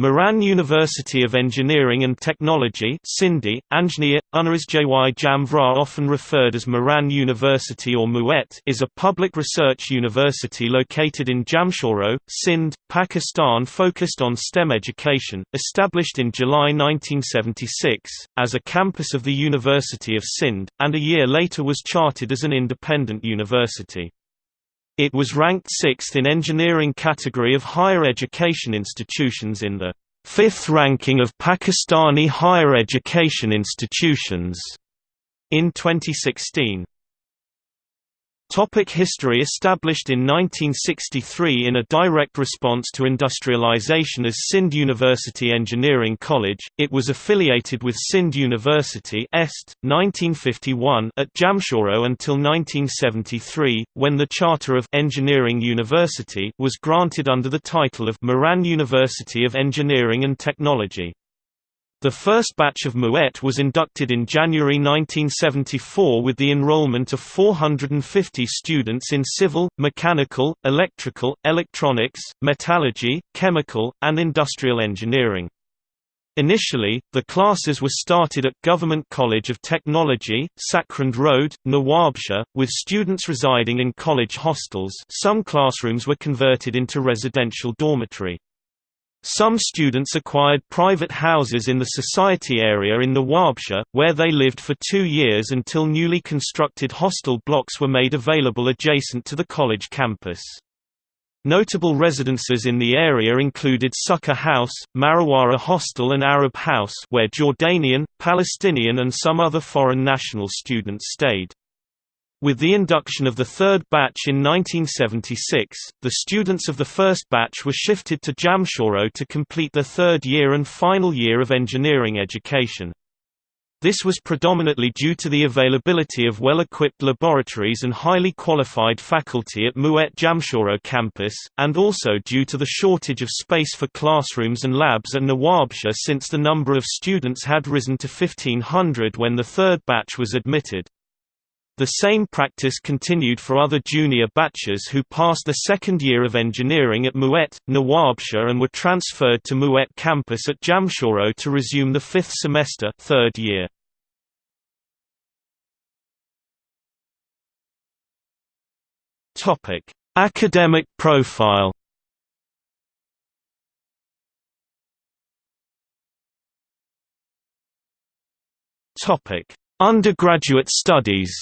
Mehran University of Engineering and Technology Sindhi, Anjneer, University Jamvra often referred as Mehran University or MUET is a public research university located in Jamshoro, Sindh, Pakistan focused on STEM education, established in July 1976, as a campus of the University of Sindh, and a year later was chartered as an independent university. It was ranked sixth in engineering category of higher education institutions in the fifth ranking of Pakistani higher education institutions in 2016. Topic history Established in 1963 in a direct response to industrialization as Sindh University Engineering College, it was affiliated with Sindh University Est, 1951 at Jamshoro until 1973, when the charter of Engineering University was granted under the title of Mehran University of Engineering and Technology. The first batch of MUET was inducted in January 1974 with the enrollment of 450 students in civil, mechanical, electrical, electronics, metallurgy, chemical, and industrial engineering. Initially, the classes were started at Government College of Technology, Sakrand Road, Nawabshah, with students residing in college hostels some classrooms were converted into residential dormitory. Some students acquired private houses in the society area in Nawabshah, where they lived for two years until newly constructed hostel blocks were made available adjacent to the college campus. Notable residences in the area included Sukkur House, Marawara Hostel and Arab House where Jordanian, Palestinian and some other foreign national students stayed. With the induction of the third batch in 1976, the students of the first batch were shifted to Jamshoro to complete the third year and final year of engineering education. This was predominantly due to the availability of well-equipped laboratories and highly qualified faculty at MUET Jamshoro campus, and also due to the shortage of space for classrooms and labs at Nawabshah since the number of students had risen to 1500 when the third batch was admitted. The same practice continued for other junior batches who passed the second year of engineering at MUET, Nawabshah and were transferred to MUET campus at Jamshoro to resume the fifth semester third year. Academic profile Undergraduate studies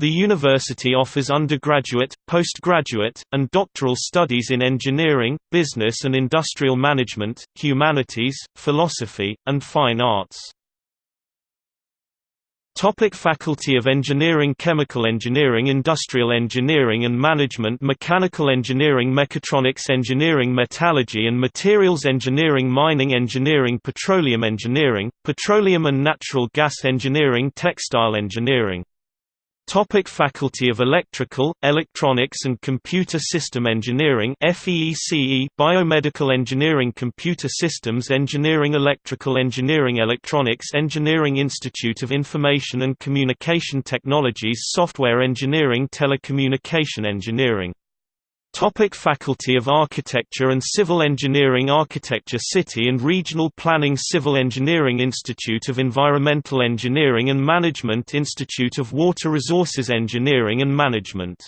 The university offers undergraduate, postgraduate, and doctoral studies in engineering, business and industrial management, humanities, philosophy, and fine arts. Topic Faculty of Engineering Chemical Engineering Industrial Engineering and Management Mechanical Engineering Mechatronics Engineering Metallurgy and Materials Engineering Mining Engineering Petroleum Engineering, Petroleum and Natural Gas Engineering Textile Engineering Topic Faculty of Electrical, Electronics and Computer System Engineering FEECE Biomedical Engineering Computer Systems Engineering Electrical Engineering Electronics Engineering Institute of Information and Communication Technologies Software Engineering Telecommunication Engineering Topic Faculty of Architecture and Civil Engineering Architecture City and Regional Planning Civil Engineering Institute of Environmental Engineering and Management Institute of Water Resources Engineering and Management.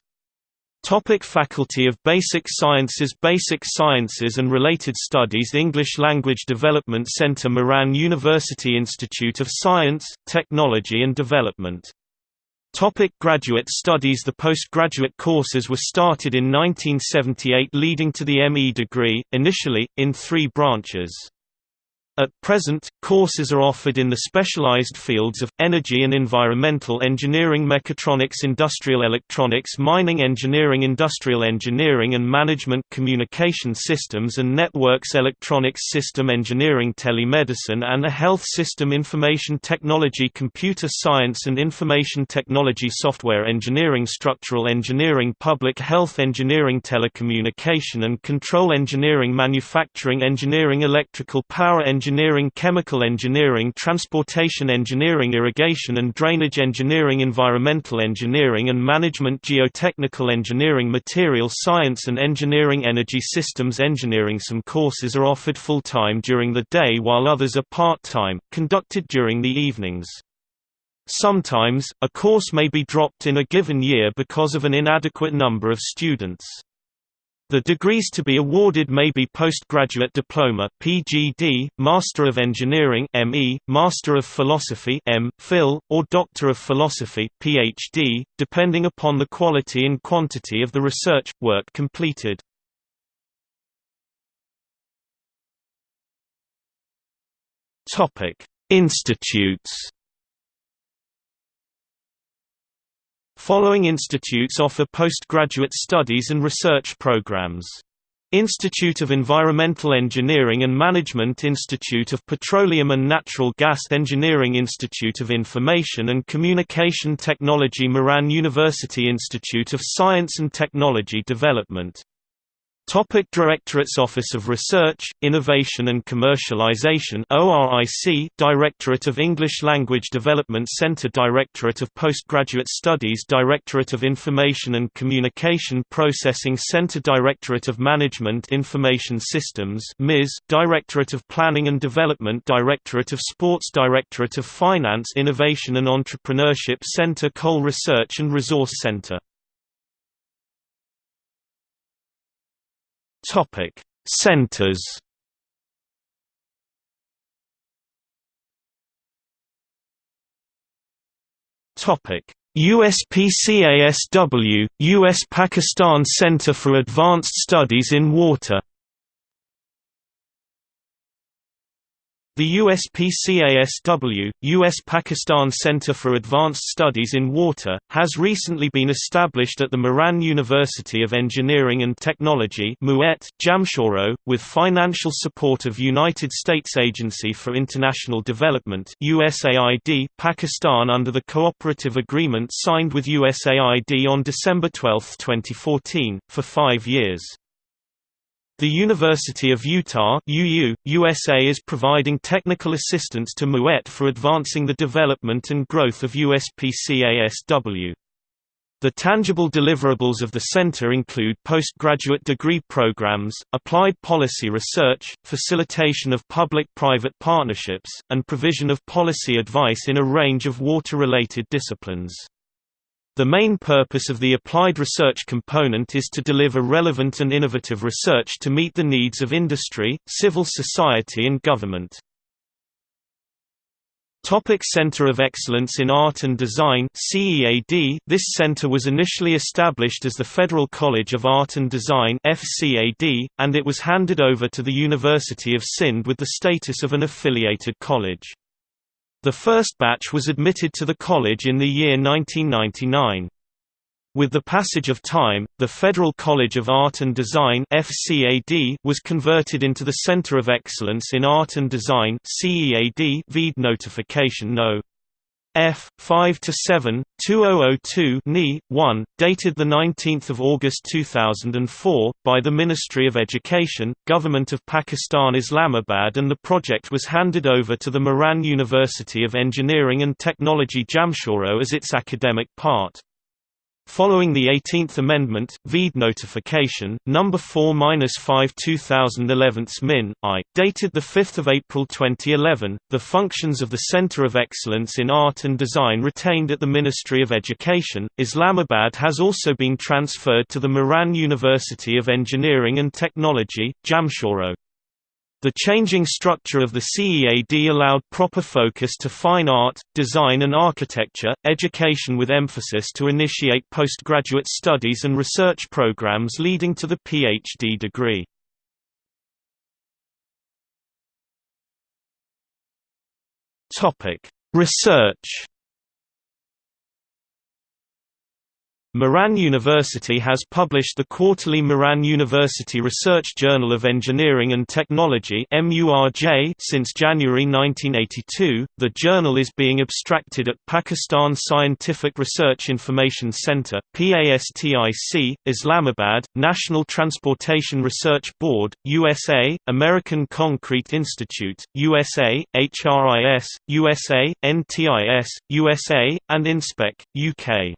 Topic Faculty of Basic Sciences Basic Sciences and Related Studies English Language Development Centre Mehran University Institute of Science, Technology and Development Topic graduate studies The postgraduate courses were started in 1978 leading to the ME degree, initially, in three branches. At present, courses are offered in the specialized fields of, energy and environmental engineering mechatronics industrial electronics mining engineering industrial engineering and management communication systems and networks electronics system engineering telemedicine and health system information technology computer science and information technology software engineering structural engineering public health engineering telecommunication and control engineering manufacturing engineering electrical power engineering engineering chemical engineering transportation engineering irrigation and drainage engineering environmental engineering and management geotechnical engineering material science and engineering energy systems engineering Some courses are offered full-time during the day while others are part-time, conducted during the evenings. Sometimes, a course may be dropped in a given year because of an inadequate number of students. The degrees to be awarded may be postgraduate diploma (PGD), Master of Engineering (ME), Master of Philosophy (M. Phil), or Doctor of Philosophy (PhD), depending upon the quality and quantity of the research work completed. Topic: Institutes. Following institutes offer postgraduate studies and research programs. Institute of Environmental Engineering and Management Institute of Petroleum and Natural Gas Engineering Institute of Information and Communication Technology Mehran University Institute of Science and Technology Development Topic Directorates Office of Research, Innovation and Commercialization ORIC Directorate of English Language Development Center Directorate of Postgraduate Studies Directorate of Information and Communication Processing Center Directorate of Management Information Systems MIS Directorate of Planning and Development Directorate of Sports Directorate of Finance Innovation and Entrepreneurship Center Coal Research and Resource Center Topic: Centers. Topic: USPCASW, US Pakistan Center for Advanced Studies in Water The USPCASW, US Pakistan Center for Advanced Studies in Water, has recently been established at the Mehran University of Engineering and Technology Jamshoro, with financial support of United States Agency for International Development USAID, Pakistan under the cooperative agreement signed with USAID on December 12, 2014, for five years. The University of Utah UU, USA is providing technical assistance to MUET for advancing the development and growth of USPCASW. The tangible deliverables of the center include postgraduate degree programs, applied policy research, facilitation of public-private partnerships, and provision of policy advice in a range of water-related disciplines. The main purpose of the applied research component is to deliver relevant and innovative research to meet the needs of industry, civil society and government. Topic Center of Excellence in Art and Design CEAD This center was initially established as the Federal College of Art and Design FCAD, and it was handed over to the University of Sindh with the status of an affiliated college. The first batch was admitted to the college in the year 1999. With the passage of time, the Federal College of Art and Design was converted into the Center of Excellence in Art and Design. VEED notification No. F 5 to 7 2002 NE 1 dated the 19th of August 2004 by the Ministry of Education Government of Pakistan Islamabad and the project was handed over to the Mehran University of Engineering and Technology Jamshoro as its academic part Following the 18th Amendment, VEED notification, No. 4-5 2011 Min. I, dated 5 April 2011, the functions of the Center of Excellence in Art and Design retained at the Ministry of Education, Islamabad has also been transferred to the Mehran University of Engineering and Technology, Jamshoro. The changing structure of the CEAD allowed proper focus to fine art, design and architecture, education with emphasis to initiate postgraduate studies and research programs leading to the PhD degree. Research Mehran University has published the quarterly Mehran University Research Journal of Engineering and Technology since January 1982. The journal is being abstracted at Pakistan Scientific Research Information Center (PASTIC), Islamabad, National Transportation Research Board, USA, American Concrete Institute, USA, HRIS, USA, NTIS, USA, and INSPEC, UK.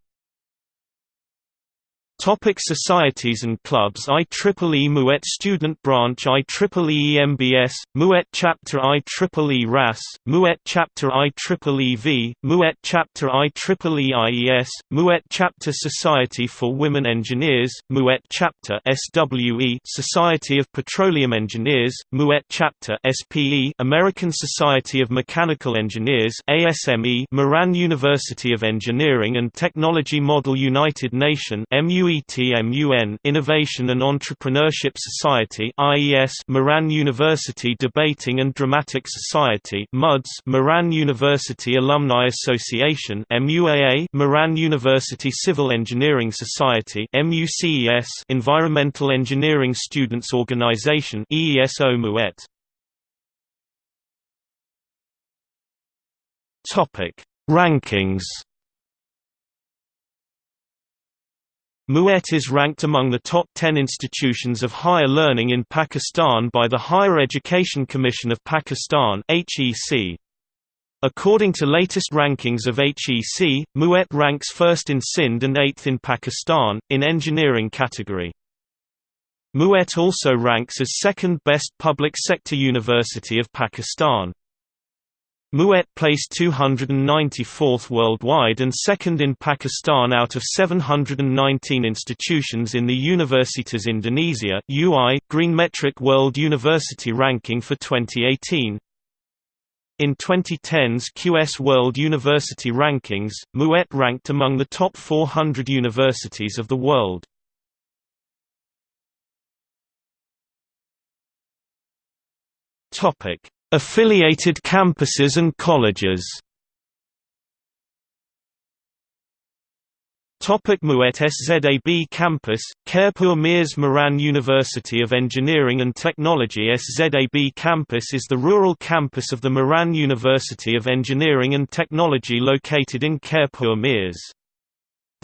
Topic societies and clubs IEEE MUET Student Branch IEEE MBS, MUET Chapter IEEE RAS, MUET Chapter IEEE MUET Chapter IEEE IES, MUET Chapter Society for Women Engineers, MUET Chapter SWE Society of Petroleum Engineers, MUET Chapter SPE American Society of Mechanical Engineers ASME Mehran University of Engineering and Technology Model United Nation MU UETMUN Innovation and Entrepreneurship Society IES Mehran University Debating and Dramatic Society MUDS Mehran University Alumni Association MUAA Mehran University Civil Engineering Society MUCES Environmental Engineering Students Organization EESO MUET Topic Rankings MUET is ranked among the top 10 institutions of higher learning in Pakistan by the Higher Education Commission of Pakistan. According to latest rankings of HEC, MUET ranks first in Sindh and eighth in Pakistan, in engineering category. MUET also ranks as second best public sector university of Pakistan. MUET placed 294th worldwide and second in Pakistan out of 719 institutions in the Universitas Indonesia UI Green Metric World University Ranking for 2018. In 2010's QS World University Rankings, MUET ranked among the top 400 universities of the world. Affiliated campuses and colleges Topic MUET SZAB Campus, Khairpur Mirs Mehran University of Engineering and Technology SZAB Campus is the rural campus of the Mehran University of Engineering and Technology located in Khairpur Mirs.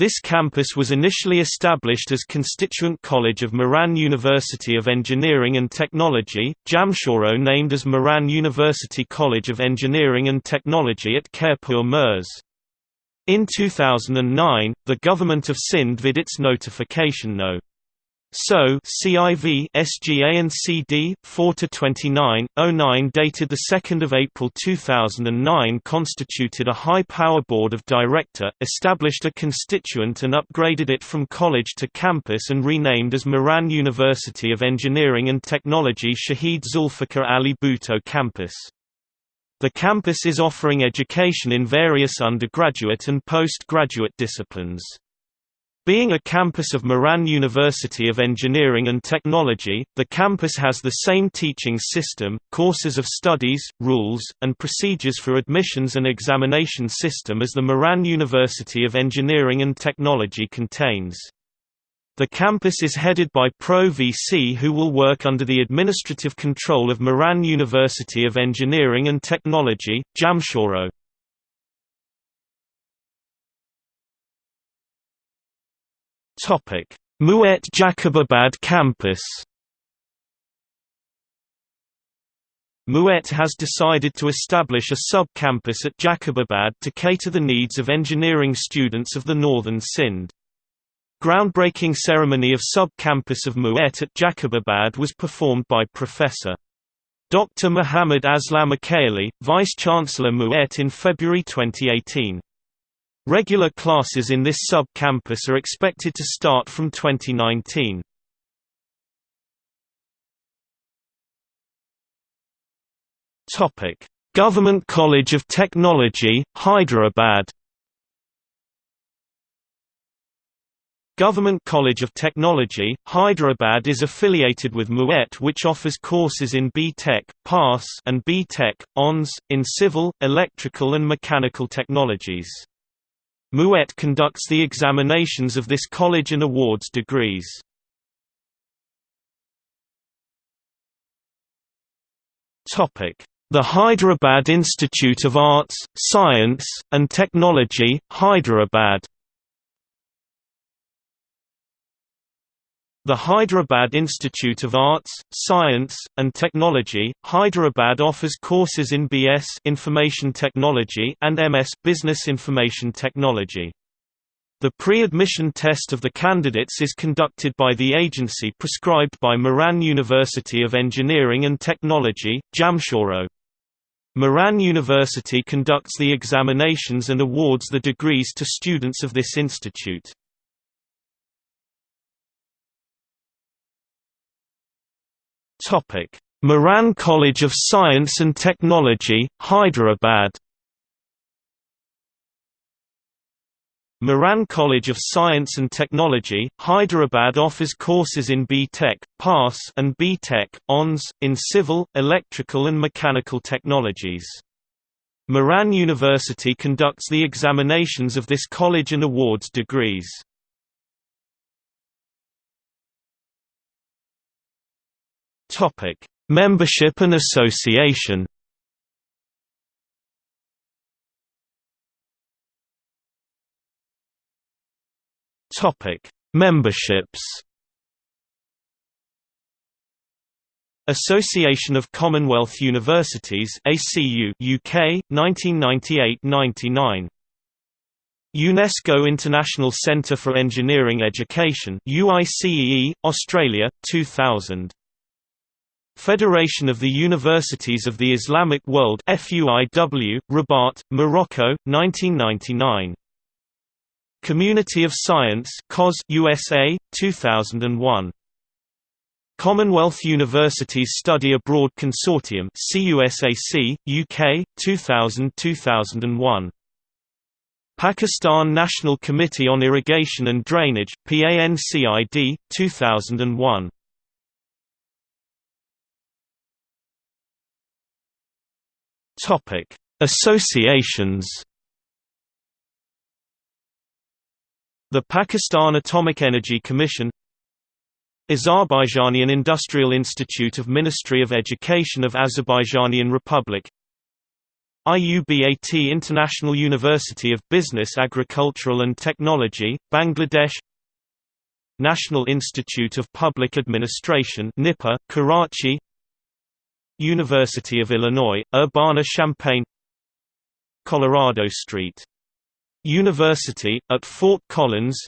This campus was initially established as constituent college of Mehran University of Engineering and Technology, Jamshoro named as Mehran University College of Engineering and Technology at Khairpur Mirs. In 2009, the government of Sindh vid its notification no. So CIV SGA and CD 4 to 29 09 dated the 2nd of April 2009 constituted a high power board of director established a constituent and upgraded it from college to campus and renamed as Mehran University of Engineering and Technology Shahid Zulfikar Ali Bhutto campus the campus is offering education in various undergraduate and postgraduate disciplines. Being a campus of Mehran University of Engineering and Technology, the campus has the same teaching system, courses of studies, rules, and procedures for admissions and examination system as the Mehran University of Engineering and Technology contains. The campus is headed by Pro VC who will work under the administrative control of Mehran University of Engineering and Technology, Jamshoro. Topic: MUET Jacobabad campus. MUET has decided to establish a sub-campus at Jacobabad to cater the needs of engineering students of the northern Sindh. Groundbreaking ceremony of sub-campus of MUET at Jacobabad was performed by Professor. Dr. Muhammad Aslam Uqaili, Vice-Chancellor MUET in February 2018. Regular classes in this sub-campus are expected to start from 2019. Topic: Government College of Technology, Hyderabad. Government College of Technology, Hyderabad is affiliated with MUET which offers courses in B.Tech, PASS and B.Tech, ONS, in civil, electrical and mechanical technologies. MUET conducts the examinations of this college and awards degrees. The Hyderabad Institute of Arts, Science, and Technology, Hyderabad The Hyderabad Institute of Arts, Science, and Technology, Hyderabad offers courses in BS Information Technology and MS Business Information Technology. The pre-admission test of the candidates is conducted by the agency prescribed by Mehran University of Engineering and Technology, Jamshoro. Mehran University conducts the examinations and awards the degrees to students of this institute. Topic: Mehran College of Science and Technology, Hyderabad. Mehran College of Science and Technology, Hyderabad offers courses in B.Tech, PAS and B.Tech, ONS, in civil, electrical and mechanical technologies. Mehran University conducts the examinations of this college and awards degrees. Topic: Membership and association. Topic: Memberships. Association of Commonwealth Universities ACU UK 1998-99 UNESCO International Centre for Engineering Education UICEE Australia 2000 Federation of the Universities of the Islamic World FUIW, Rabat, Morocco, 1999. Community of Science COS USA, 2001. Commonwealth Universities Study Abroad Consortium CUSAC, UK, 2000–2001. Pakistan National Committee on Irrigation and Drainage, PANCID, 2001. Topic: Associations. The Pakistan Atomic Energy Commission Azerbaijanian Industrial Institute of Ministry of Education of Azerbaijanian Republic IUBAT International University of Business Agricultural and Technology, Bangladesh National Institute of Public Administration NIPA, Karachi University of Illinois, Urbana-Champaign Colorado State. University, at Fort Collins.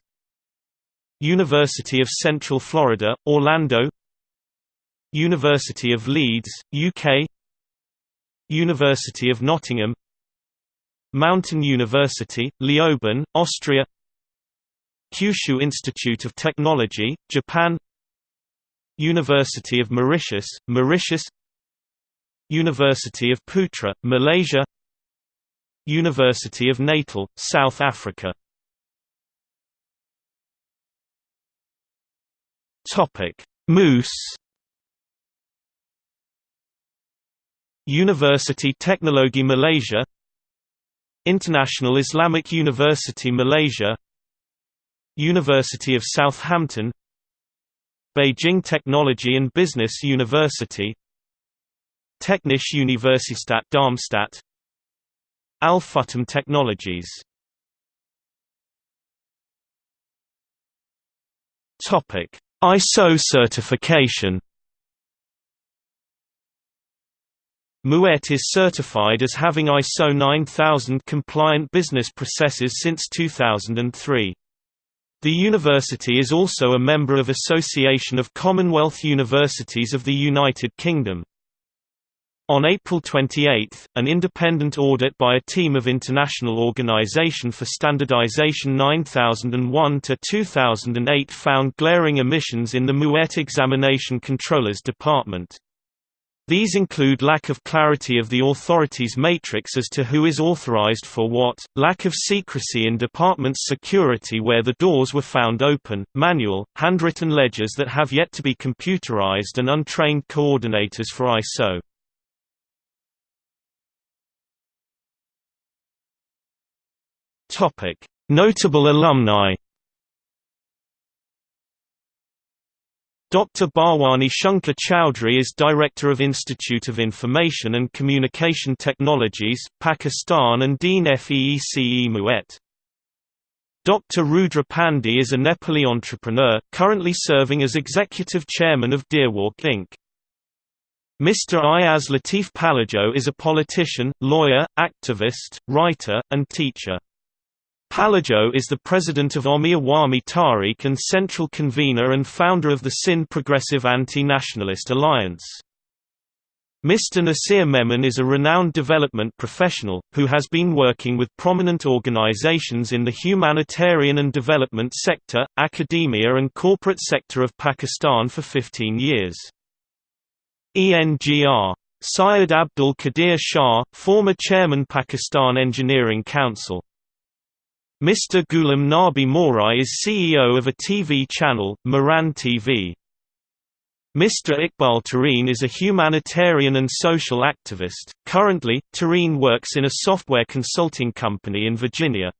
University of Central Florida, Orlando. University of Leeds, UK University of Nottingham. Montan University, Leoben, Austria. Kyushu Institute of Technology, Japan. University of Mauritius, Mauritius University of Putra, Malaysia University of Natal, South Africa. Moose University Teknologi Malaysia International Islamic University Malaysia University of Southampton Beijing Technology and Business University Technische Universität Darmstadt Al Futtaim Technologies ISO certification MUET is certified as having ISO 9000 compliant business processes since 2003. The university is also a member of Association of Commonwealth Universities of the United Kingdom. On April 28, an independent audit by a team of International Organization for Standardization 9001-2008 found glaring omissions in the MUET Examination Controllers Department. These include lack of clarity of the authority's matrix as to who is authorized for what, lack of secrecy in department's security where the doors were found open, manual, handwritten ledgers that have yet to be computerized and untrained coordinators for ISO. Topic: Notable alumni Dr. Bhawani Shankar Chowdhury is Director of Institute of Information and Communication Technologies, Pakistan and Dean FEECE MUET. Dr. Rudra Pandey is a Nepali entrepreneur, currently serving as Executive Chairman of Deerwalk Inc. Mr. Ayaz Latif Palijo is a politician, lawyer, activist, writer, and teacher. Palijo is the president of Ami Awami Tehreek and central convener and founder of the SIN Progressive Anti-Nationalist Alliance. Mr. Nasir Memon is a renowned development professional, who has been working with prominent organizations in the humanitarian and development sector, academia and corporate sector of Pakistan for 15 years. ENGR. Syed Abdul Qadir Shah, former chairman Pakistan Engineering Council Mr. Ghulam Nabi Morai is CEO of a TV channel, Mehran TV. Mr. Iqbal Tareen is a humanitarian and social activist. Currently, Tareen works in a software consulting company in Virginia.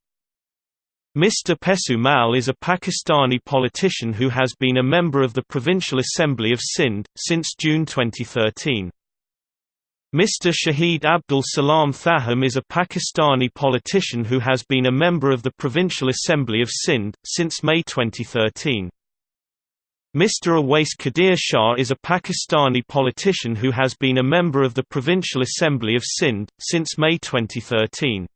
Mr. Pesu Mal is a Pakistani politician who has been a member of the Provincial Assembly of Sindh, since June 2013. Mr. Shahid Abdul Salam Thahim is a Pakistani politician who has been a member of the Provincial Assembly of Sindh, since May 2013. Mr. Awais Qadir Shah is a Pakistani politician who has been a member of the Provincial Assembly of Sindh, since May 2013.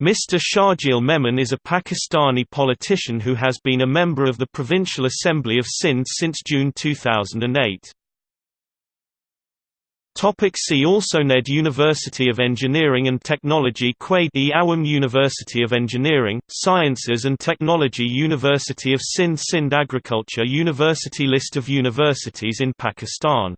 Mr. Sharjeel Memon is a Pakistani politician who has been a member of the Provincial Assembly of Sindh since June 2008. Topic see also NED University of Engineering and Technology Quaid Awam University of Engineering, Sciences and Technology University of Sindh Sindh Agriculture University List of universities in Pakistan